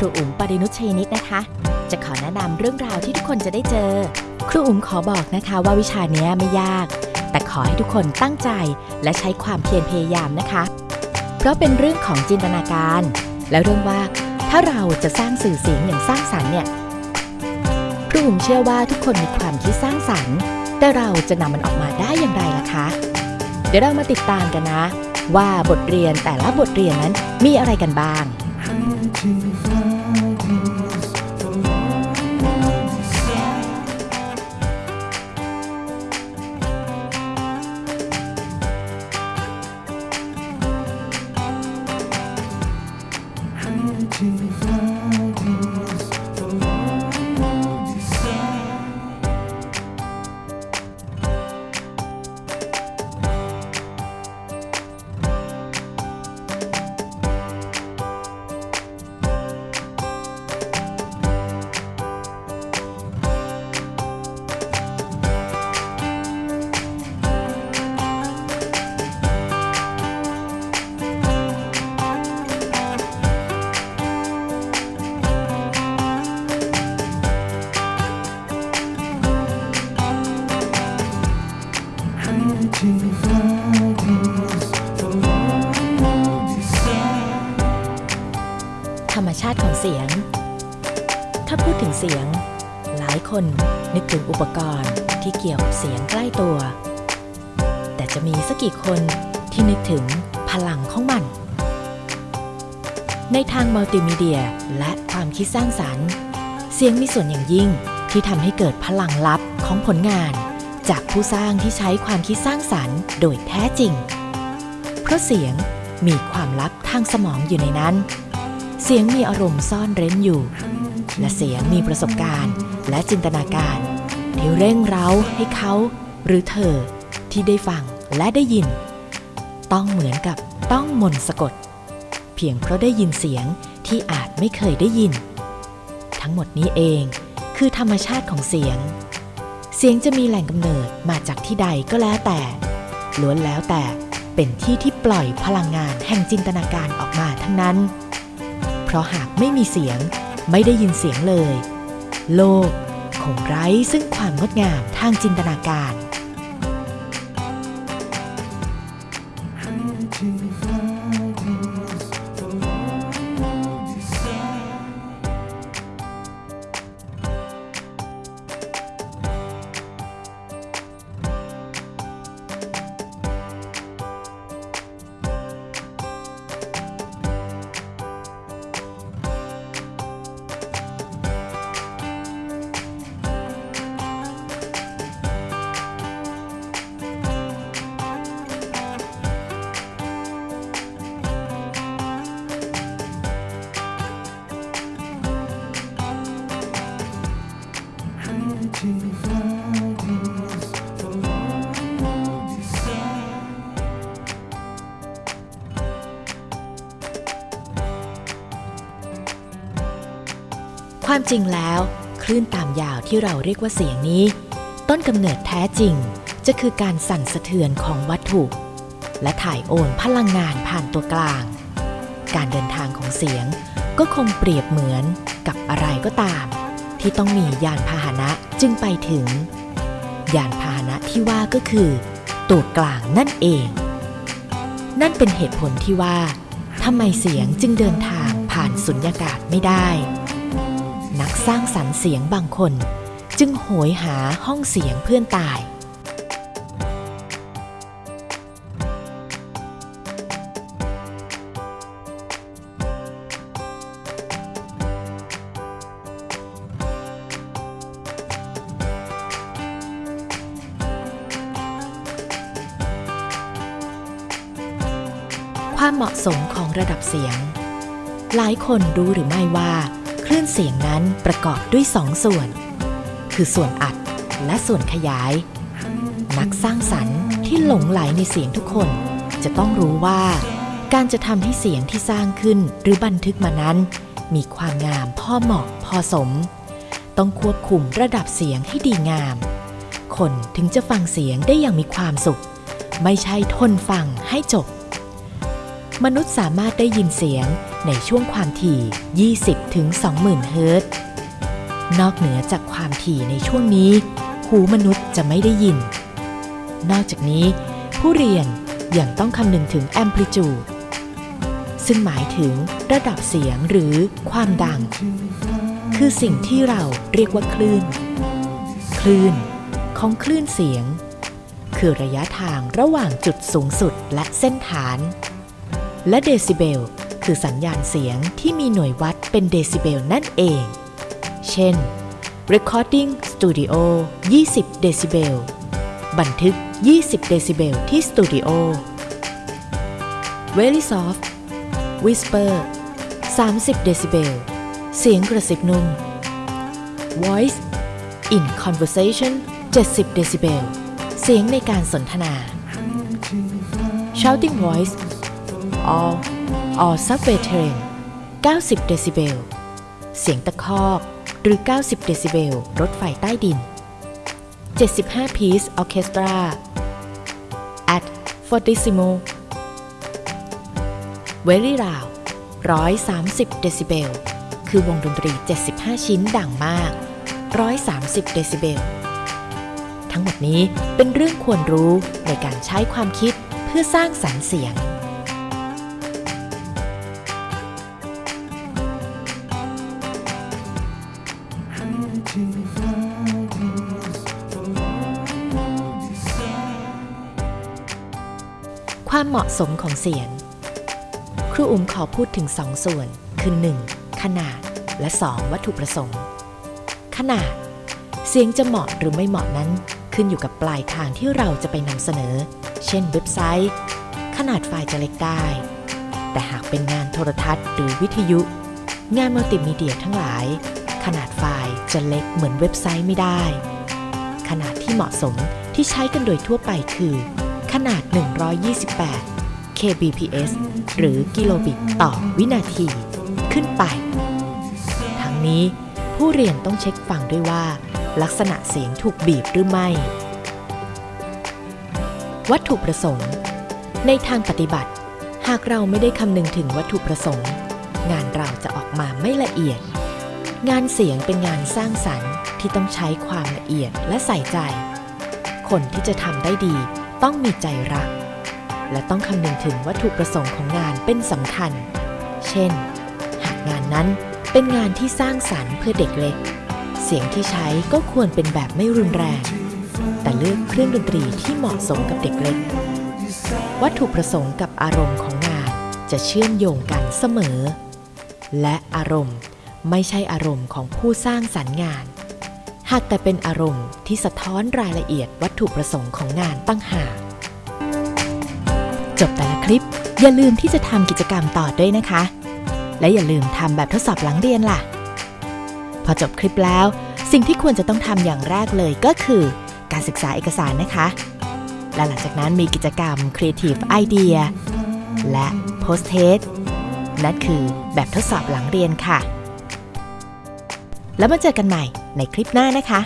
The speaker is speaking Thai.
ครูอุ๋มปรินุชเชนิดนะคะ จะขอแนะนำเรื่องราวที่ทุกคนจะได้เจอ ครูอุ๋มขอบอกนะคะว่าวิชาเนี้ยไม่ยาก แต่ขอให้ทุกคนตั้งใจและใช้ความเพียรพยายามนะคะ เพราะเป็นเรื่องของจินตนาการ และเรื่องว่าถ้าเราจะสร้างสื่อเสียงอย่างสร้างสรรค์เนี่ยครูอุ๋มเชื่อว่าทุกคนมีความคิดสร้างสรรค์ แต่เราจะนำมันออกมาได้อย่างไรล่ะคะ เดี๋ยวเรามาติดตามกันนะ ว่าบทเรียนแต่ละบทเรียนนั้นมีอะไรกันบ้าง ธ เสียง หลายคนนึกถึงอุปกรณ์ที่เกี่ยวกับเสียงใกล้ตัว แต่จะมีสักกี่คนที่นึกถึงพลังของมัน ในทางมัลติมีเดียและความคิดสร้างสรรค์ เสียงมีส่วนอย่างยิ่งที่ทำให้เกิดพลังลับของผลงาน จากผู้สร้างที่ใช้ความคิดสร้างสรรค์โดยแท้จริง เพราะเสียงมีความลับทางสมองอยู่ในนั้น เสียงมีอารมณ์ซ่อนเร้นอยู่ และเสียงมีประสบการณ์ และจินตนาการที่เร่งเร้าให้เขาหรือเธอที่ได้ฟังและได้ยิน ต้องเหมือนกับต้องมนต์สะกด เพียงเพราะได้ยินเสียงที่อาจไม่เคยได้ยิน ทั้งหมดนี้เองคือธรรมชาติของเสียง เสียงจะมีแหล่งกำเนิดมาจากที่ใดก็แล้วแต่ล้วนแล้วแต่เป็นที่ที่ปล่อยพลังงานแห่งจินตนาการออกมาทั้งนั้น เพราะหากไม่มีเสียง ไม่ได้ยินเสียงเลย โลกคงไร้ซึ่งความงดงามทางจินตนาการ ความจริงแล้ว คลื่นตามยาวที่เราเรียกว่าเสียงนี้ ต้นกำเนิดแท้จริงจะคือการสั่นสะเทือนของวัตถุ และถ่ายโอนพลังงานผ่านตัวกลาง การเดินทางของเสียงก็คงเปรียบเหมือนกับอะไรก็ตาม ที่ต้องมียานพาหนะจึงไปถึง ยานพาหนะที่ว่าก็คือ ตัวกลางนั่นเอง นั่นเป็นเหตุผลที่ว่าทำไมเสียงจึงเดินทางผ่านสุญญากาศไม่ได้ นักสร้างสรรค์เสียงบางคน จึงโหยหาห้องเสียงเพื่อนตาย ความเหมาะสมของระดับเสียง หลายคนรู้หรือไม่ว่า คลื่นเสียงนั้นประกอบด้วยสองส่วน คือส่วนอัดและส่วนขยาย นักสร้างสรรค์ที่หลงไหลในเสียงทุกคน จะต้องรู้ว่า การจะทำให้เสียงที่สร้างขึ้นหรือบันทึกมานั้น มีความงามพอเหมาะพอสม ต้องควบคุมระดับเสียงให้ดีงาม คนถึงจะฟังเสียงได้อย่างมีความสุข ไม่ใช่ทนฟังให้จบ มนุษย์สามารถได้ยินเสียง ในช่วงความถี่ 20ถึง20,000 เฮิรตซ์ นอกเหนือจากความถี่ในช่วงนี้ หูมนุษย์จะไม่ได้ยิน นอกจากนี้ ผู้เรียนยังต้องคำนึงถึงแอมพลิจูด ซึ่งหมายถึงระดับเสียงหรือความดัง คือสิ่งที่เราเรียกว่าคลื่น คลื่นของคลื่นเสียง คือระยะทางระหว่างจุดสูงสุดและเส้นฐาน และเดซิเบล คือสัญญาณเสียงที่มีหน่วยวัดเป็นเดซิเบลนั่นเอง เช่น Recording Studio 20 เดซิเบล บันทึก 20 เดซิเบลที่สตูดิโอ Very Soft Whisper 30 เดซิเบล เสียงกระซิบนุ่ม Voice in Conversation 70 เดซิเบล เสียงในการสนทนา Shouting Voice all or or Subway Train 90 เดซิเบล เสียงตะคอกหรือ 90 เดซิเบล รถไฟใต้ดิน 75 piece orchestra at fortissimo very loud 130 เดซิเบล คือวงดนตรี 75 ชิ้นดังมาก 130 เดซิเบล ทั้งหมดนี้เป็นเรื่องควรรู้ในการใช้ความคิดเพื่อสร้างสรรค์เสียง ความเหมาะสมของเสียง ครูอุ๋มขอพูดถึงสองส่วน คือ 1. ขนาด และ 2. วัตถุประสงค์ ขนาด เสียงจะเหมาะหรือไม่เหมาะนั้น ขึ้นอยู่กับปลายทางที่เราจะไปนำเสนอ เช่นเว็บไซต์ ขนาดไฟล์จะเล็กได้ แต่หากเป็นงานโทรทัศน์หรือวิทยุ งานมัลติมีเดียทั้งหลาย ขนาดไฟล์จะเล็กเหมือนเว็บไซต์ไม่ได้ ขนาดที่เหมาะสมที่ใช้กันโดยทั่วไปคือ ขนาด 128 kbps หรือกิโลบิตต่อวินาที ขึ้นไป ทั้งนี้ผู้เรียนต้องเช็คฟังด้วยว่า ลักษณะเสียงถูกบีบหรือไม่ วัตถุประสงค์ ในทางปฏิบัติ หากเราไม่ได้คำนึงถึงวัตถุประสงค์ งานเราจะออกมาไม่ละเอียด งานเสียงเป็นงานสร้างสรรค์ที่ต้องใช้ความละเอียดและใส่ใจ คนที่จะทำได้ดีต้องมีใจรัก และต้องคำนึงถึงวัตถุประสงค์ของงานเป็นสำคัญ เช่น หากงานนั้นเป็นงานที่สร้างสรรค์เพื่อเด็กเล็ก เสียงที่ใช้ก็ควรเป็นแบบไม่รุนแรง แต่เลือกเครื่องดนตรีที่เหมาะสมกับเด็กเล็ก วัตถุประสงค์กับอารมณ์ของงานจะเชื่อมโยงกันเสมอ และอารมณ์ ไม่ใช่อารมณ์ของผู้สร้างสรรค์งาน หากแต่เป็นอารมณ์ที่สะท้อนรายละเอียดวัตถุประสงค์ของงานตั้งหากจบแต่ละคลิป อย่าลืมที่จะทำกิจกรรมต่อด้วยนะคะ และอย่าลืมทำแบบทดสอบหลังเรียนล่ะ พอจบคลิปแล้ว สิ่งที่ควรจะต้องทำอย่างแรกเลยก็คือ การศึกษาเอกสารนะคะ และหลังจากนั้นมีกิจกรรม Creative Idea และ Post Test นั่นคือแบบทดสอบหลังเรียนค่ะ แล้วมาเจอกันใหม่ในคลิปหน้านะคะ